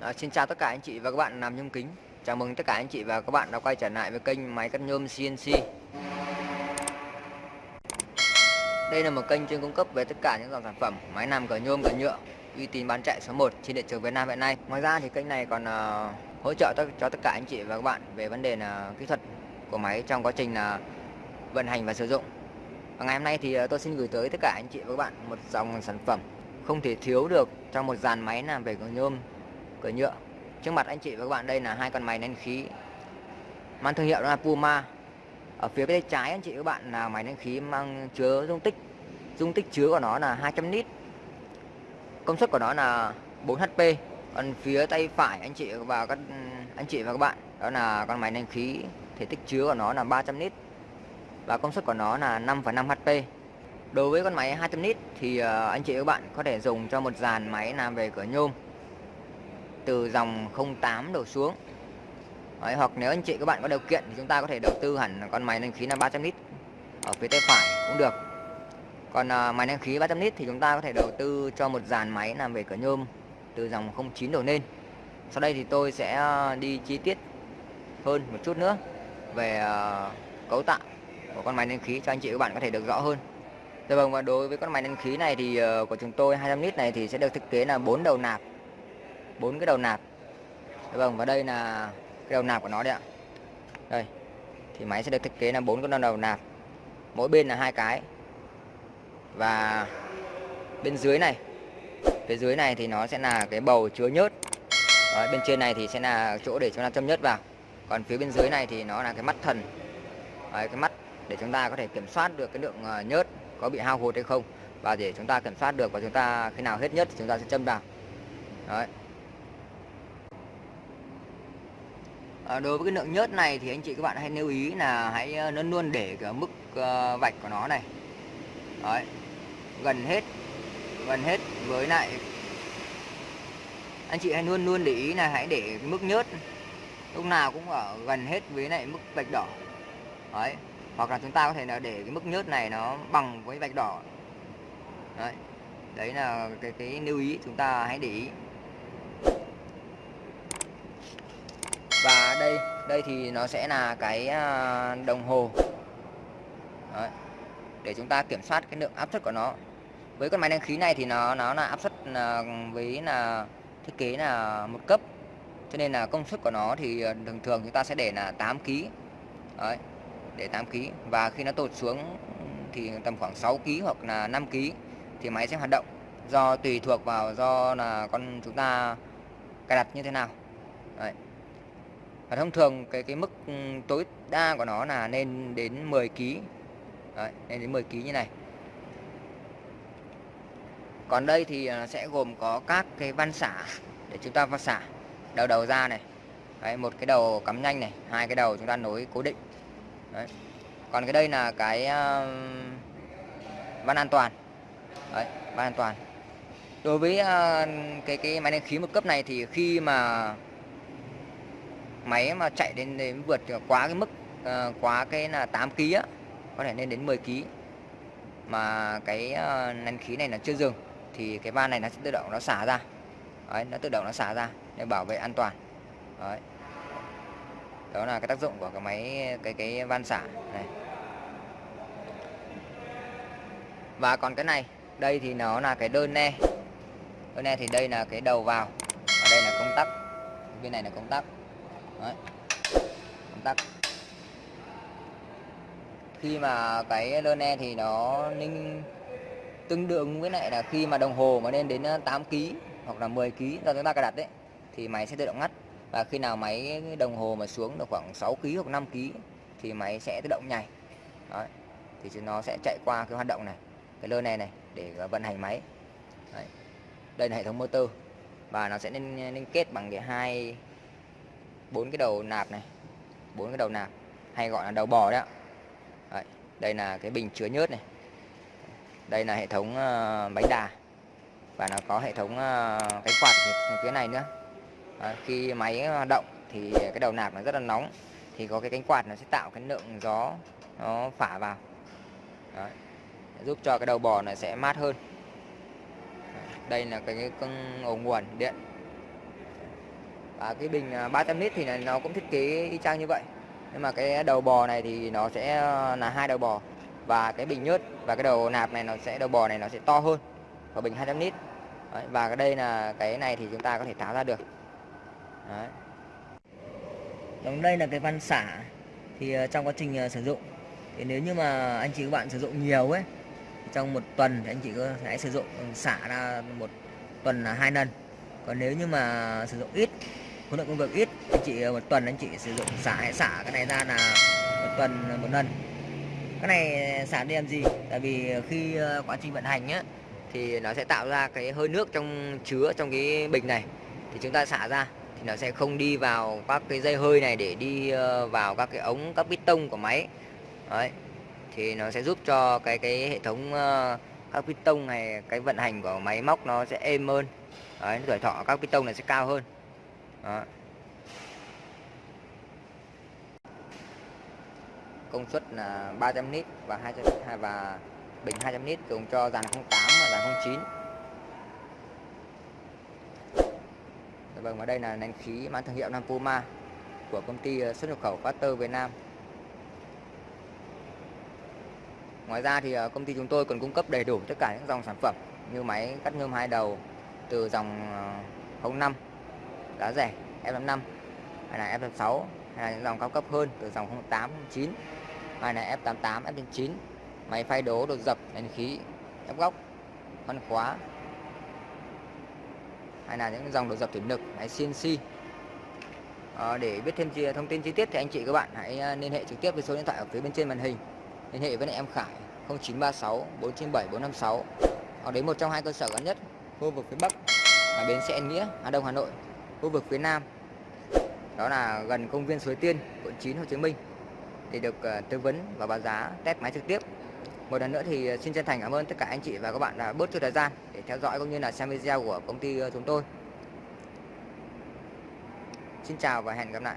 À, xin chào tất cả anh chị và các bạn làm nhôm kính. Chào mừng tất cả anh chị và các bạn đã quay trở lại với kênh máy cắt nhôm CNC Đây là một kênh chuyên cung cấp về tất cả những dòng sản phẩm máy làm cửa nhôm cửa nhựa uy tín bán chạy số 1 trên thị trường Việt Nam hiện nay. Ngoài ra thì kênh này còn uh, hỗ trợ cho tất cả anh chị và các bạn về vấn đề là kỹ thuật của máy trong quá trình là vận hành và sử dụng. Và ngày hôm nay thì uh, tôi xin gửi tới tất cả anh chị và các bạn một dòng sản phẩm không thể thiếu được trong một dàn máy làm về cửa nhôm cửa nhựa. Trước mặt anh chị và các bạn đây là hai con máy nén khí. Mang thương hiệu đó là Puma. Ở phía bên trái anh chị các bạn là máy nén khí mang chứa dung tích dung tích chứa của nó là 200 lít. Công suất của nó là 4 HP còn phía tay phải anh chị và các anh chị và các bạn đó là con máy nén khí. Thể tích chứa của nó là 300 lít. Và công suất của nó là 5,5 HP đối với con máy 200 lít thì ờ, anh chị và các bạn có thể dùng cho một dàn máy làm về cửa nhôm từ dòng 08 đổ xuống. Đấy, hoặc nếu anh chị các bạn có điều kiện thì chúng ta có thể đầu tư hẳn con máy nén khí là 300 lít ở phía tay phải cũng được. Còn uh, máy nén khí 300 lít thì chúng ta có thể đầu tư cho một dàn máy làm về cửa nhôm từ dòng 09 đổ lên. Sau đây thì tôi sẽ à, đi chi tiết hơn một chút nữa về uh, cấu tạo của con máy nén khí cho anh chị các bạn có thể được rõ hơn. Dạ vâng và đối với con máy nén khí này thì uh, của chúng tôi 200 lít này thì sẽ được thiết kế là bốn đầu nạp bốn cái đầu nạp. Dạ vâng và đây là cái đầu nạp của nó đấy ạ. Đây thì máy sẽ được thiết kế là bốn con đầu nạp. Mỗi bên là hai cái. Và bên dưới này phía dưới này thì nó sẽ là cái bầu chứa nhớt. Đấy, bên trên này thì sẽ là chỗ để chúng ta châm nhớt vào. Còn phía bên dưới này thì nó là cái mắt thần. Đấy, cái mắt để chúng ta có thể kiểm soát được cái lượng ờ, nhớt có bị hao hụt hay không. Và để chúng ta kiểm soát được và chúng ta khi nào hết nhớt thì chúng ta sẽ châm vào. Đấy. À, đối với cái lượng nhớt này thì anh chị các bạn hãy lưu ý là hãy ờ, luôn luôn để cái mức uh, vạch của nó này Đấy. gần hết gần hết với lại anh chị hãy luôn luôn để ý là hãy để mức nhớt lúc nào cũng ở gần hết với lại mức vạch đỏ Đấy. hoặc là chúng ta có thể là để cái mức nhớt này nó bằng với vạch đỏ đấy, đấy là cái cái lưu ý chúng ta hãy để ý và đây đây thì nó sẽ là cái à, đồng hồ. Đấy. để chúng ta kiểm soát cái lượng áp suất của nó. Với con máy nén khí này thì nó nó là áp suất là với là thiết kế là một cấp. Cho nên là công suất của nó thì à, thường thường chúng ta sẽ để là 8 kg Đấy, để 8 kg và khi nó tụt xuống thì tầm khoảng 6 kg hoặc là 5 kg thì máy sẽ hoạt động. Do tùy thuộc vào do là con chúng ta cài đặt như thế nào và thông thường cái cái mức ừ, tối đa của nó là lên đến 10 kg Đấy, lên đến 10 kg như này. Còn đây thì à, sẽ gồm có các cái van xả để chúng ta van xả. Đầu đầu ra này. Đấy, một cái đầu cắm nhanh này hai cái đầu chúng ta nối cố định. Đấy. còn cái đây là cái uh, van an toàn. Đấy, van an toàn. Đối với uh, cái cái máy nén khí một cấp này thì khi mà máy mà chạy đến đến vượt quá cái mức uh, quá cái là 8 kg á có thể lên đến 10 kg mà cái uh, nén khí này là chưa dừng thì cái van này nó sẽ tự động nó xả ra. Đấy, nó tự động nó xả ra để bảo vệ an toàn. Đấy. đó là cái tác dụng của cái máy cái cái van xả này. Và còn cái này đây thì nó là cái đơn ne đơn ne thì đây là cái đầu vào ở đây là công tắc. Bên này là công tắc. Đấy. công tắc khi mà cái lơ ne thì nó ninh tương đương với lại là khi mà đồng hồ mà lên đến ờ, 8 kg hoặc là 10 kg do chúng ta cài đặt đấy thì máy sẽ tự động ngắt và khi nào máy đồng hồ mà xuống được khoảng 6 kg hoặc 5 kg thì máy sẽ tự động nhảy Đấy. thì nó sẽ chạy qua cái hoạt động này, cái lơ này này để ờ, vận hành máy Đấy. đây là hệ thống motor và nó sẽ nên liên ờ, kết bằng cái hai bốn cái đầu nạp này bốn cái đầu nạp hay gọi là đầu bò đấy ạ. Đấy, đây là cái bình chứa nhớt này. Đây là hệ thống ờ, uh, bánh đà và nó có hệ thống ờ, uh, cánh quạt phía này nữa. À, khi máy hoạt động thì cái đầu nạp nó rất là nóng thì có cái cánh quạt nó sẽ tạo cái lượng gió nó phả vào. Đấy. giúp cho cái đầu bò này sẽ mát hơn. Đây là cái, cái ổ nguồn điện và cái bình à, 300 lít thì nó cũng thiết kế y chang như vậy. Nhưng mà cái đầu bò này thì nó sẽ à, là hai đầu bò. Và cái bình nhớt và cái đầu nạp này nó sẽ đầu bò này nó sẽ to hơn của bình 200 lít. Đấy, và cái đây là cái này thì chúng ta có thể tháo ra được. Đấy. Còn đây là cái van xả thì à, trong quá trình sử dụng. Thì nếu như mà anh chị các bạn sử dụng nhiều ấy trong một tuần thì anh chị có thể sử dụng ừ, xả ra một tuần là hai lần. Còn nếu như mà sử dụng ít khối lượng công việc ít anh chị ờ, một tuần anh chị sử dụng xả hãy xả cái này ra là một tuần ờ, một lần. Cái này xả đi làm gì? Tại vì khi ờ, quá trình vận hành nhá thì nó sẽ tạo ra cái hơi nước trong chứa trong cái bình này. Thì chúng ta xả ra thì nó sẽ không đi vào các cái dây hơi này để đi vào các cái ống các piston của máy. Đấy thì nó sẽ giúp cho cái cái hệ thống các piston này cái vận hành của máy móc nó sẽ êm hơn. Đấy, tuổi thọ các piston này sẽ cao hơn đó. công suất là 300 lít và 200 và bình 200 lít dùng cho dàn 08 và dàn 09 dạ Vâng và đây là nén khí mang thương hiệu Nam Puma của công ty ờ, xuất nhập khẩu Factor Việt Nam Ngoài ra thì ờ, công ty chúng tôi còn cung cấp đầy đủ tất cả những dòng sản phẩm như máy cắt nhôm hai đầu từ dòng ờ, 05 giá rẻ F55 hay là F56 hay là những dòng cao cấp hơn từ dòng 08 09 hay là F88 F9 máy phay đố đột dập nén khí ép góc văn khóa. Hay là những dòng đột dập thủy lực máy CNC à, ờ, để biết thêm thông tin chi tiết thì anh chị các bạn hãy ờ, liên hệ trực tiếp với số điện thoại ở phía bên trên màn hình. Liên hệ với em Khải 0936 497 456 hoặc đến một trong hai cơ sở gần nhất khu vực phía Bắc là bến xe Nghĩa Hà Đông Hà Nội khu vực phía Nam. Đó là gần công viên Suối Tiên, quận 9 Hồ Chí Minh để được ờ, tư vấn và báo giá, test máy trực tiếp. Một lần nữa thì ờ, xin chân thành cảm ơn tất cả anh chị và các bạn đã bớt chút thời gian để theo dõi cũng như là xem video của công ty ờ, chúng tôi. Xin chào và hẹn gặp lại.